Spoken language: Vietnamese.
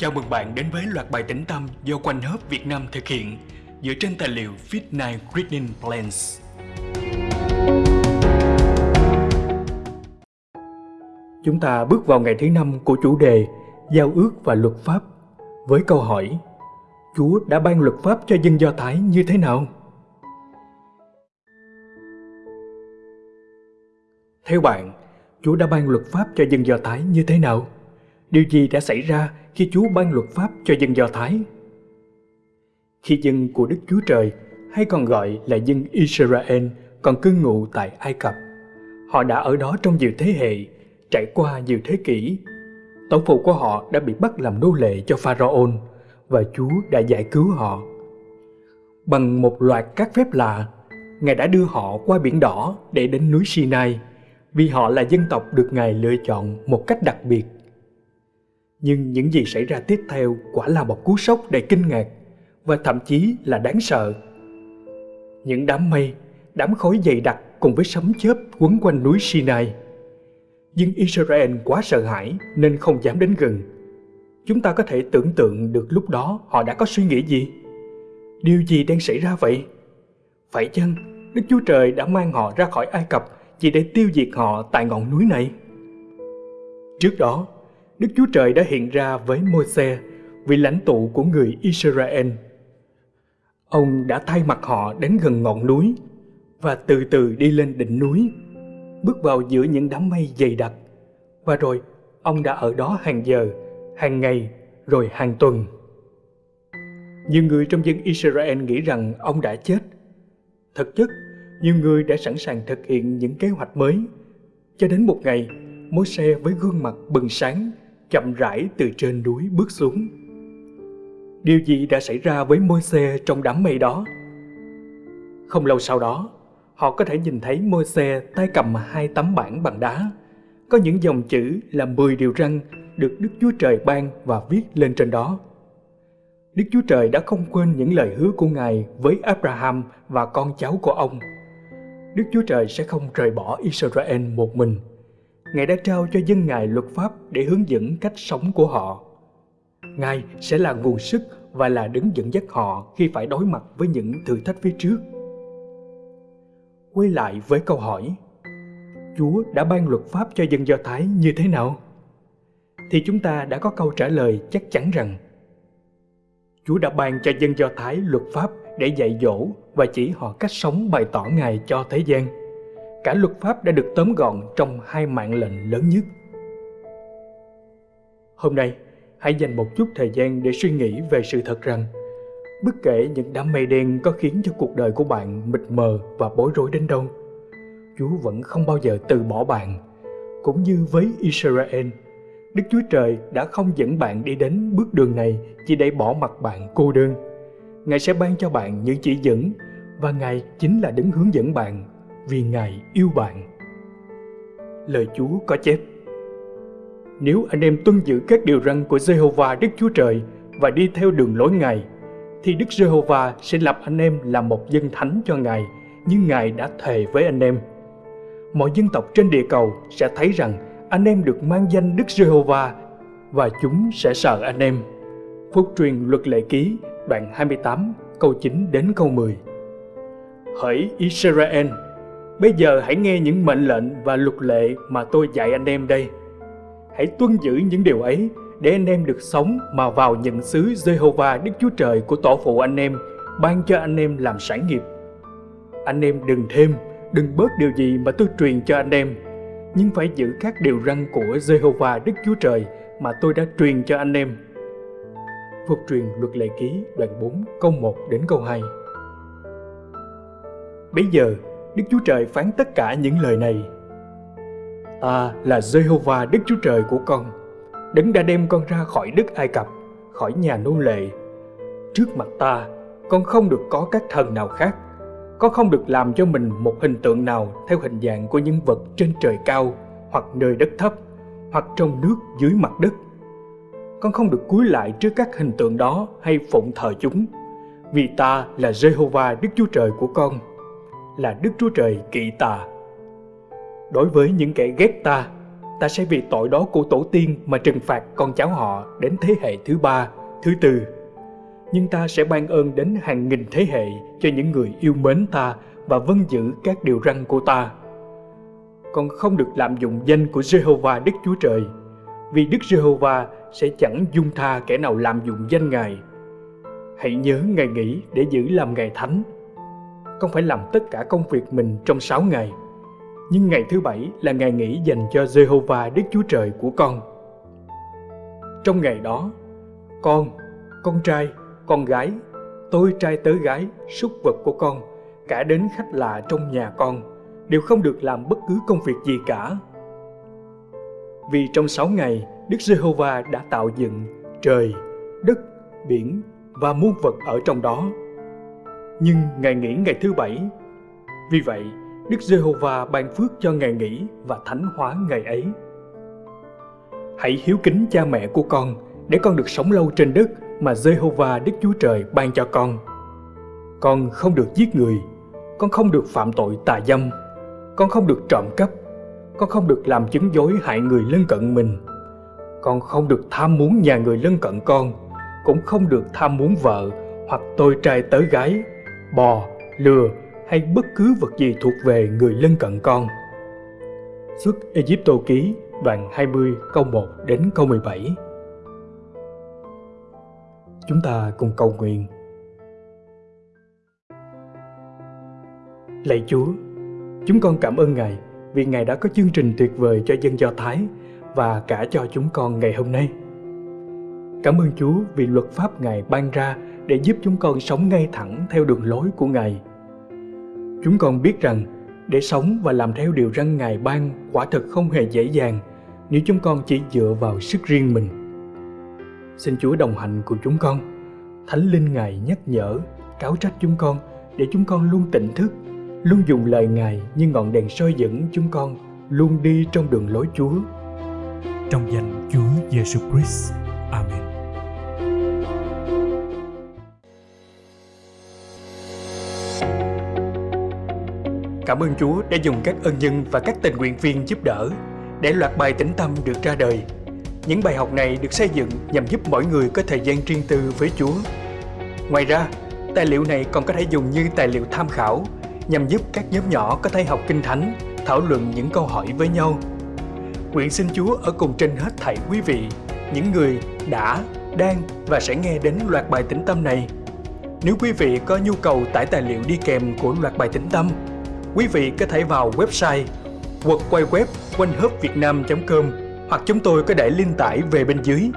Chào mừng bạn đến với loạt bài tĩnh tâm do Quanh Hớp Việt Nam thực hiện dựa trên tài liệu Fit9 Reading Plans. Chúng ta bước vào ngày thứ năm của chủ đề Giao ước và luật pháp với câu hỏi Chúa đã ban luật pháp cho dân Do Thái như thế nào? Theo bạn, Chúa đã ban luật pháp cho dân Do Thái như thế nào? Điều gì đã xảy ra khi Chúa ban luật pháp cho dân Do Thái? Khi dân của Đức Chúa Trời, hay còn gọi là dân Israel, còn cư ngụ tại Ai Cập, họ đã ở đó trong nhiều thế hệ, trải qua nhiều thế kỷ. Tổ phụ của họ đã bị bắt làm nô lệ cho Pharaoh và Chúa đã giải cứu họ. Bằng một loạt các phép lạ, Ngài đã đưa họ qua biển đỏ để đến núi Sinai, vì họ là dân tộc được Ngài lựa chọn một cách đặc biệt nhưng những gì xảy ra tiếp theo quả là một cú sốc đầy kinh ngạc và thậm chí là đáng sợ. Những đám mây, đám khói dày đặc cùng với sấm chớp quấn quanh núi Sinai. Nhưng Israel quá sợ hãi nên không dám đến gần. Chúng ta có thể tưởng tượng được lúc đó họ đã có suy nghĩ gì? Điều gì đang xảy ra vậy? Phải chăng Đức Chúa Trời đã mang họ ra khỏi Ai Cập chỉ để tiêu diệt họ tại ngọn núi này? Trước đó, Đức Chúa Trời đã hiện ra với Môi-se, vị lãnh tụ của người Israel. Ông đã thay mặt họ đến gần ngọn núi và từ từ đi lên đỉnh núi, bước vào giữa những đám mây dày đặc. Và rồi, ông đã ở đó hàng giờ, hàng ngày, rồi hàng tuần. Nhiều người trong dân Israel nghĩ rằng ông đã chết. Thực chất, nhiều người đã sẵn sàng thực hiện những kế hoạch mới. Cho đến một ngày, Môi-se với gương mặt bừng sáng chậm rãi từ trên núi bước xuống. Điều gì đã xảy ra với Môi-se trong đám mây đó? Không lâu sau đó, họ có thể nhìn thấy Môi-se tay cầm hai tấm bảng bằng đá. Có những dòng chữ là 10 điều răn được Đức Chúa Trời ban và viết lên trên đó. Đức Chúa Trời đã không quên những lời hứa của Ngài với Abraham và con cháu của ông. Đức Chúa Trời sẽ không rời bỏ Israel một mình – Ngài đã trao cho dân Ngài luật pháp để hướng dẫn cách sống của họ. Ngài sẽ là nguồn sức và là đứng dẫn dắt họ khi phải đối mặt với những thử thách phía trước. Quay lại với câu hỏi, Chúa đã ban luật pháp cho dân Do Thái như thế nào? Thì chúng ta đã có câu trả lời chắc chắn rằng Chúa đã ban cho dân Do Thái luật pháp để dạy dỗ và chỉ họ cách sống bày tỏ Ngài cho thế gian cả luật pháp đã được tóm gọn trong hai mạng lệnh lớn nhất. Hôm nay, hãy dành một chút thời gian để suy nghĩ về sự thật rằng bất kể những đám mây đen có khiến cho cuộc đời của bạn mịt mờ và bối rối đến đâu, Chúa vẫn không bao giờ từ bỏ bạn. Cũng như với Israel, Đức Chúa Trời đã không dẫn bạn đi đến bước đường này chỉ để bỏ mặt bạn cô đơn. Ngài sẽ ban cho bạn những chỉ dẫn và Ngài chính là đứng hướng dẫn bạn vì Ngài yêu bạn. Lời Chúa có chép Nếu anh em tuân giữ các điều răn của Jehovah Đức Chúa Trời và đi theo đường lối Ngài, thì Đức Jehovah sẽ lập anh em làm một dân thánh cho Ngài, như Ngài đã thề với anh em. Mọi dân tộc trên địa cầu sẽ thấy rằng anh em được mang danh Đức Jehovah và chúng sẽ sợ anh em. Phúc truyền luật lệ ký đoạn 28 câu 9 đến câu 10 Hỡi Israel, Bây giờ hãy nghe những mệnh lệnh và luật lệ mà tôi dạy anh em đây. Hãy tuân giữ những điều ấy để anh em được sống mà vào nhận xứ Jehovah Đức Chúa Trời của tổ phụ anh em, ban cho anh em làm sản nghiệp. Anh em đừng thêm, đừng bớt điều gì mà tôi truyền cho anh em, nhưng phải giữ các điều răn của Jehovah Đức Chúa Trời mà tôi đã truyền cho anh em. Phục truyền luật lệ ký đoạn 4 câu 1 đến câu 2 Bây giờ Đức Chúa Trời phán tất cả những lời này. Ta là Jehovah Đức Chúa Trời của con, đấng đã đem con ra khỏi đất Ai Cập, khỏi nhà nô lệ. Trước mặt ta, con không được có các thần nào khác. Con không được làm cho mình một hình tượng nào theo hình dạng của những vật trên trời cao, hoặc nơi đất thấp, hoặc trong nước dưới mặt đất. Con không được cúi lại trước các hình tượng đó hay phụng thờ chúng, vì ta là Jehovah Đức Chúa Trời của con là Đức Chúa Trời kỵ ta. Đối với những kẻ ghét ta, ta sẽ vì tội đó của tổ tiên mà trừng phạt con cháu họ đến thế hệ thứ ba, thứ tư. Nhưng ta sẽ ban ơn đến hàng nghìn thế hệ cho những người yêu mến ta và vâng giữ các điều răn của ta. Con không được lạm dụng danh của Jehovah Đức Chúa Trời, vì Đức Jehovah sẽ chẳng dung tha kẻ nào lạm dụng danh Ngài. Hãy nhớ ngày nghỉ để giữ làm ngày thánh. Con phải làm tất cả công việc mình trong sáu ngày, nhưng ngày thứ bảy là ngày nghỉ dành cho Jehovah Đức Chúa Trời của con. Trong ngày đó, con, con trai, con gái, tôi trai tớ gái, súc vật của con, cả đến khách lạ trong nhà con, đều không được làm bất cứ công việc gì cả. Vì trong sáu ngày, Đức Giê-hô-va đã tạo dựng trời, đất, biển và muôn vật ở trong đó. Nhưng ngày nghỉ ngày thứ bảy. Vì vậy, Đức Giê-hô-va ban phước cho ngày nghỉ và thánh hóa ngày ấy. Hãy hiếu kính cha mẹ của con để con được sống lâu trên đất mà Giê-hô-va Đức Chúa Trời ban cho con. Con không được giết người, con không được phạm tội tà dâm, con không được trộm cắp, con không được làm chứng dối hại người lân cận mình. Con không được tham muốn nhà người lân cận con, cũng không được tham muốn vợ hoặc tôi trai tớ gái, bò, lừa hay bất cứ vật gì thuộc về người lân cận con. Xuất Egypto ký đoạn 20 câu 1 đến câu 17 Chúng ta cùng cầu nguyện. Lạy Chúa, chúng con cảm ơn Ngài vì Ngài đã có chương trình tuyệt vời cho dân Do Thái và cả cho chúng con ngày hôm nay. Cảm ơn Chúa vì luật pháp Ngài ban ra để giúp chúng con sống ngay thẳng theo đường lối của Ngài. Chúng con biết rằng để sống và làm theo điều răn Ngài ban quả thật không hề dễ dàng nếu chúng con chỉ dựa vào sức riêng mình. Xin Chúa đồng hành cùng chúng con. Thánh Linh Ngài nhắc nhở, cáo trách chúng con để chúng con luôn tỉnh thức, luôn dùng lời Ngài như ngọn đèn soi dẫn chúng con luôn đi trong đường lối Chúa. Trong danh Chúa Giêsu Christ. Amen. Cảm ơn Chúa đã dùng các ân nhân và các tình nguyện viên giúp đỡ để loạt bài tĩnh tâm được ra đời. Những bài học này được xây dựng nhằm giúp mỗi người có thời gian riêng tư với Chúa. Ngoài ra, tài liệu này còn có thể dùng như tài liệu tham khảo nhằm giúp các nhóm nhỏ có thể học kinh thánh, thảo luận những câu hỏi với nhau. Nguyện xin Chúa ở cùng trên hết thảy quý vị, những người đã, đang và sẽ nghe đến loạt bài tĩnh tâm này. Nếu quý vị có nhu cầu tải tài liệu đi kèm của loạt bài tĩnh tâm, quý vị có thể vào website hoặc quay web quanh com hoặc chúng tôi có để link tải về bên dưới.